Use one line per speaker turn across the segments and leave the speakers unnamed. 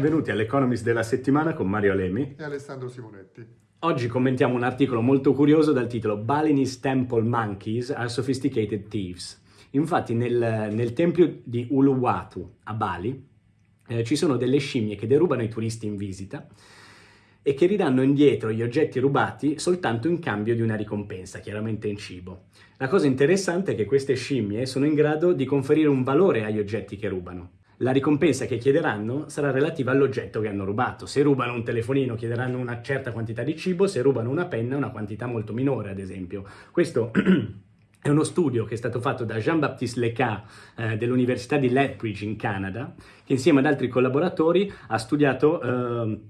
benvenuti all'Economist della settimana con Mario Alemi
e Alessandro Simonetti.
Oggi commentiamo un articolo molto curioso dal titolo Balinese Temple Monkeys are Sophisticated Thieves. Infatti nel, nel tempio di Uluwatu a Bali eh, ci sono delle scimmie che derubano i turisti in visita e che ridanno indietro gli oggetti rubati soltanto in cambio di una ricompensa, chiaramente in cibo. La cosa interessante è che queste scimmie sono in grado di conferire un valore agli oggetti che rubano. La ricompensa che chiederanno sarà relativa all'oggetto che hanno rubato. Se rubano un telefonino chiederanno una certa quantità di cibo, se rubano una penna una quantità molto minore, ad esempio. Questo È uno studio che è stato fatto da Jean-Baptiste Leca eh, dell'Università di Lethbridge in Canada, che insieme ad altri collaboratori ha studiato eh,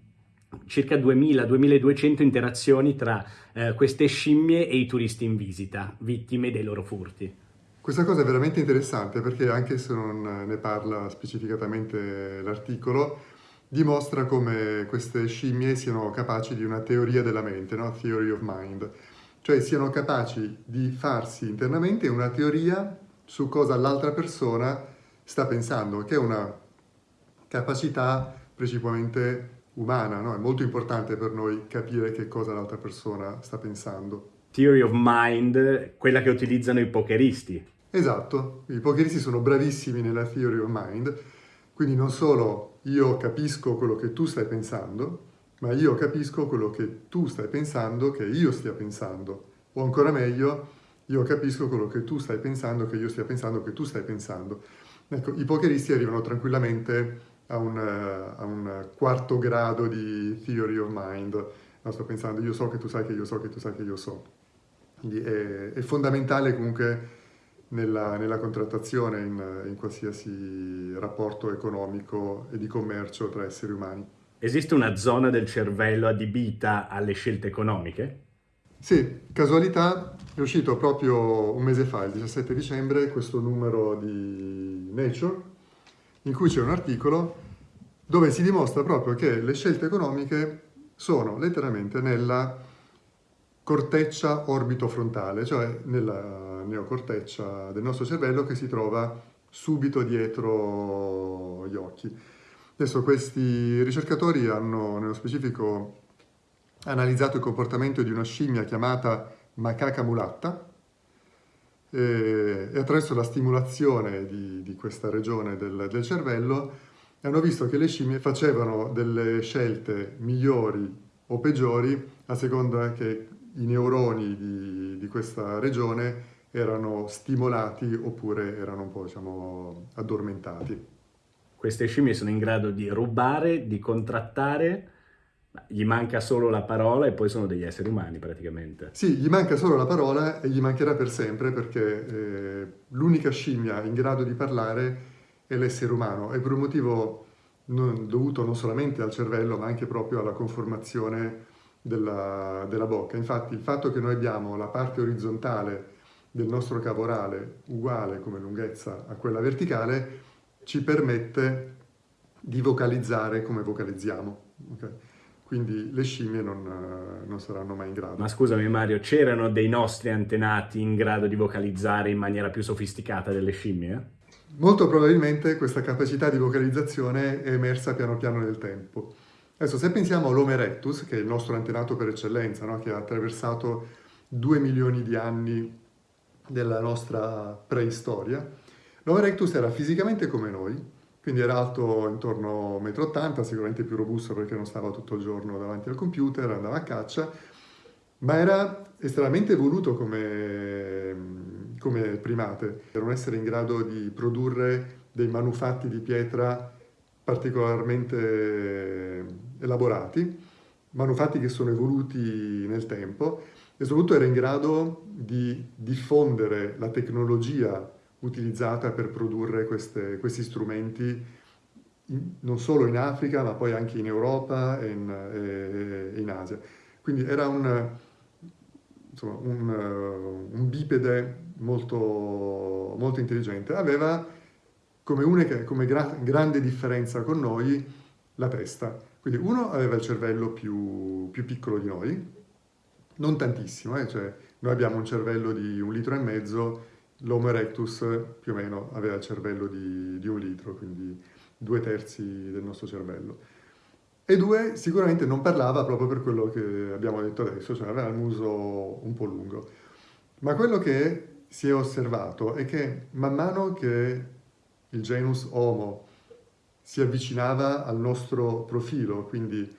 circa 2000-2200 interazioni tra eh, queste scimmie e i turisti in visita, vittime dei loro furti.
Questa cosa è veramente interessante perché anche se non ne parla specificatamente l'articolo, dimostra come queste scimmie siano capaci di una teoria della mente, no? Theory of Mind cioè siano capaci di farsi internamente una teoria su cosa l'altra persona sta pensando, che è una capacità principalmente umana, no? è molto importante per noi capire che cosa l'altra persona sta pensando.
Theory of mind, quella che utilizzano i pokeristi.
Esatto, i pokeristi sono bravissimi nella theory of mind, quindi non solo io capisco quello che tu stai pensando, ma io capisco quello che tu stai pensando che io stia pensando. O ancora meglio, io capisco quello che tu stai pensando che io stia pensando che tu stai pensando. Ecco, i pokeristi arrivano tranquillamente a un, a un quarto grado di theory of mind. No, sto pensando, io so che tu sai che io so che tu sai che io so. Quindi è, è fondamentale comunque nella, nella contrattazione, in, in qualsiasi rapporto economico e di commercio tra esseri umani.
Esiste una zona del cervello adibita alle scelte economiche?
Sì, casualità, è uscito proprio un mese fa, il 17 dicembre, questo numero di Nature, in cui c'è un articolo dove si dimostra proprio che le scelte economiche sono letteralmente nella corteccia orbitofrontale, cioè nella neocorteccia del nostro cervello che si trova subito dietro gli occhi. Adesso questi ricercatori hanno nello specifico analizzato il comportamento di una scimmia chiamata macaca mulatta e, e attraverso la stimolazione di, di questa regione del, del, cervello hanno visto che le scimmie facevano delle scelte migliori o peggiori a seconda che i neuroni di, di questa regione erano stimolati oppure erano un po' diciamo, addormentati
queste scimmie sono in grado di rubare, di contrattare, gli manca solo la parola e poi sono degli esseri umani praticamente.
Sì, gli manca solo la parola e gli mancherà per sempre perché eh, l'unica scimmia in grado di parlare è l'essere umano e per un motivo non, dovuto non solamente al cervello ma anche proprio alla conformazione della, della bocca. Infatti il fatto che noi abbiamo la parte orizzontale del nostro cavo orale uguale come lunghezza a quella verticale ci permette di vocalizzare come vocalizziamo. Okay? Quindi le scimmie non, non, saranno mai in grado.
Ma scusami Mario, c'erano dei nostri antenati in grado di vocalizzare in maniera più sofisticata delle scimmie?
Molto probabilmente questa capacità di vocalizzazione è emersa piano piano nel tempo. Adesso se pensiamo all'Homo erectus, che è il nostro antenato per eccellenza, no? che ha attraversato due milioni di anni della nostra preistoria, L'Homo erectus era fisicamente come noi, quindi era alto intorno a 1,80 m, sicuramente più robusto perché non stava tutto il giorno davanti al computer, andava a caccia, ma era estremamente evoluto come, come primate. Era un essere in grado di produrre dei manufatti di pietra particolarmente elaborati, manufatti che sono evoluti nel tempo e soprattutto era in grado di diffondere la tecnologia utilizzata per produrre queste, questi strumenti in, non solo in Africa ma poi anche in Europa e in, e, in Asia. Quindi era un, insomma, un, un bipede molto, molto, intelligente. Aveva come, unica, come gra grande differenza con noi la testa. Quindi uno aveva il cervello più, più piccolo di noi, non tantissimo, eh? cioè noi abbiamo un cervello di un litro e mezzo, L'Homo erectus più o meno aveva il cervello di, di, un litro, quindi due terzi del nostro cervello. E due, sicuramente non parlava proprio per quello che abbiamo detto adesso, cioè aveva il muso un po' lungo. Ma quello che si è osservato è che man mano che il genus Homo si avvicinava al nostro profilo, quindi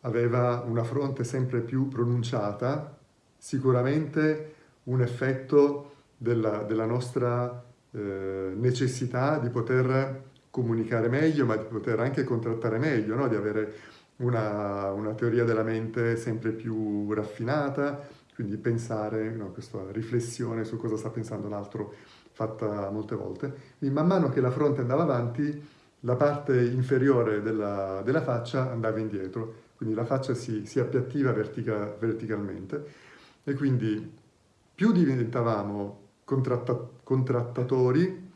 aveva una fronte sempre più pronunciata, sicuramente un effetto della, della nostra eh, necessità di poter comunicare meglio, ma di poter anche contrattare meglio, no? di avere una, una, teoria della mente sempre più raffinata, quindi pensare, no, questa riflessione su cosa sta pensando l'altro fatta molte volte. Quindi man mano che la fronte andava avanti, la parte inferiore della, della faccia andava indietro, quindi la faccia si, si appiattiva vertica, verticalmente e quindi più diventavamo contratta, contrattatori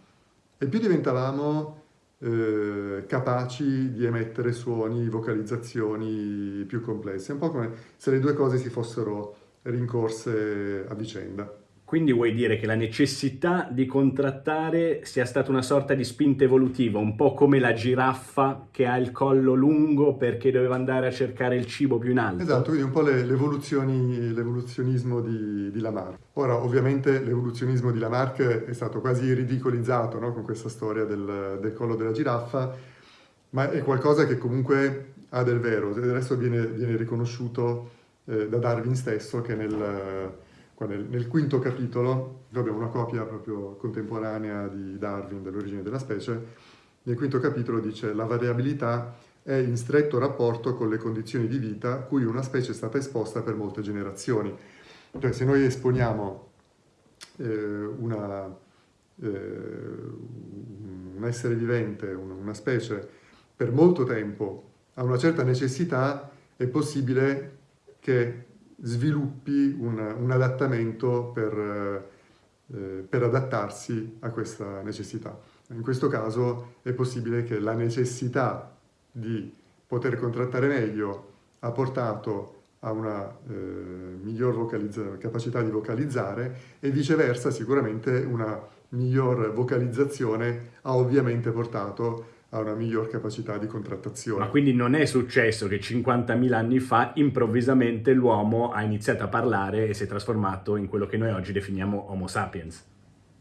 e più diventavamo eh, capaci di emettere suoni, vocalizzazioni più complesse. Un po' come se le due cose si fossero rincorse a vicenda.
Quindi vuoi dire che la necessità di contrattare sia stata una sorta di spinta evolutiva, un po' come la giraffa che ha il collo lungo perché doveva andare a cercare il cibo più in alto?
Esatto, quindi un po' l'evoluzionismo di, di, Lamarck. Ora, ovviamente l'evoluzionismo di Lamarck è stato quasi ridicolizzato no? con questa storia del, del collo della giraffa, ma è qualcosa che comunque ha del vero, adesso viene, viene riconosciuto eh, da Darwin stesso che nel nel, nel, quinto capitolo, abbiamo una copia proprio contemporanea di Darwin dell'origine della specie, nel quinto capitolo dice la variabilità è in stretto rapporto con le condizioni di vita cui una specie è stata esposta per molte generazioni. Cioè se noi esponiamo eh, una, eh, un essere vivente, una specie, per molto tempo a una certa necessità, è possibile che sviluppi un, un adattamento per, eh, per adattarsi a questa necessità. In questo caso è possibile che la necessità di poter contrattare meglio ha portato a una eh, miglior capacità di vocalizzare e viceversa sicuramente una miglior vocalizzazione ha ovviamente portato ha una miglior capacità di contrattazione.
Ma quindi non è successo che 50.000 anni fa improvvisamente l'uomo ha iniziato a parlare e si è trasformato in quello che noi oggi definiamo Homo sapiens?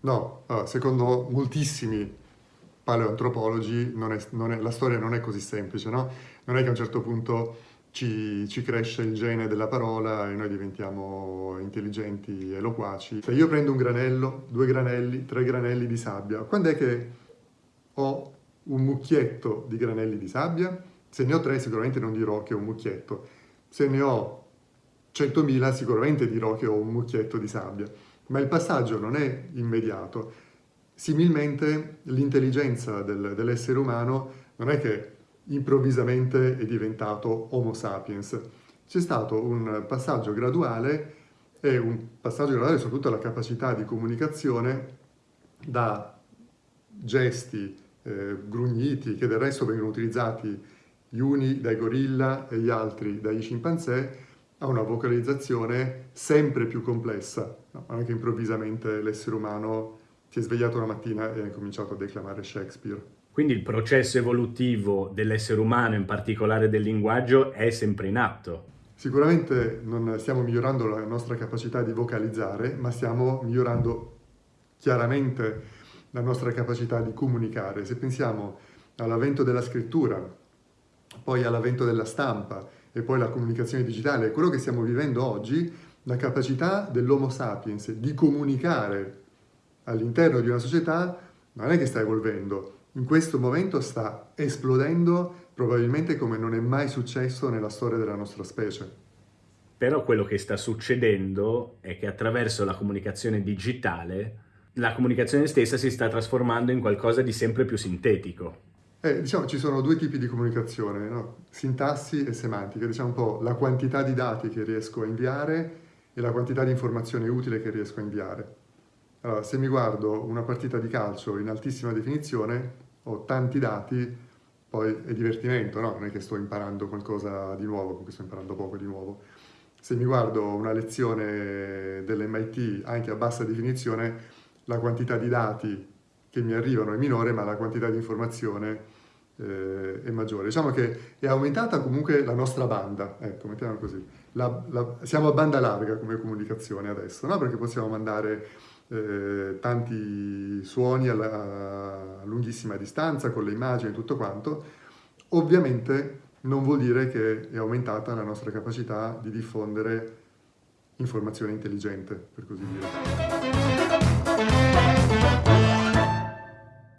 No, secondo moltissimi paleoantropologi non è, non è, la storia non è così semplice, no? Non è che a un certo punto ci, ci, cresce il gene della parola e noi diventiamo intelligenti e loquaci. Se io prendo un granello, due granelli, tre granelli di sabbia, quando è che ho un mucchietto di granelli di sabbia, se ne ho tre sicuramente non dirò che ho un mucchietto, se ne ho 100.000 sicuramente dirò che ho un mucchietto di sabbia, ma il passaggio non è immediato. Similmente l'intelligenza del, dell'essere umano non è che improvvisamente è diventato Homo sapiens, c'è stato un passaggio graduale e un passaggio graduale soprattutto alla capacità di comunicazione da gesti eh, grugniti, che del resto vengono utilizzati gli uni dai gorilla e gli altri dagli scimpanzé, a una vocalizzazione sempre più complessa. No, non è che improvvisamente l'essere umano si è svegliato una mattina e ha cominciato a declamare Shakespeare.
Quindi il processo evolutivo dell'essere umano, in particolare del linguaggio, è sempre in atto.
Sicuramente non stiamo migliorando la nostra capacità di vocalizzare, ma stiamo migliorando chiaramente la nostra capacità di comunicare. Se pensiamo all'avvento della scrittura, poi all'avvento della stampa e poi alla comunicazione digitale, quello che stiamo vivendo oggi, la capacità dell'Homo sapiens di comunicare all'interno di una società non è che sta evolvendo, in questo momento sta esplodendo probabilmente come non è mai successo nella storia della nostra specie.
Però quello che sta succedendo è che attraverso la comunicazione digitale la comunicazione stessa si sta trasformando in qualcosa di sempre più sintetico.
Eh, diciamo, ci sono due tipi di comunicazione, no? sintassi e semantica, diciamo un po' la quantità di dati che riesco a inviare e la quantità di informazione utile che riesco a inviare. Allora, se mi guardo una partita di calcio in altissima definizione, ho tanti dati, poi è divertimento, no? Non è che sto imparando qualcosa di nuovo, comunque sto imparando poco di nuovo. Se mi guardo una lezione dell'MIT anche a bassa definizione, la quantità di dati che mi arrivano è minore, ma la quantità di informazione eh, è maggiore. Diciamo che è aumentata comunque la nostra banda, ecco, mettiamo così. La, la, siamo a banda larga come comunicazione adesso, no? perché possiamo mandare eh, tanti suoni alla, a lunghissima distanza, con le immagini e tutto quanto. Ovviamente non vuol dire che è aumentata la nostra capacità di diffondere informazione intelligente, per così dire. Música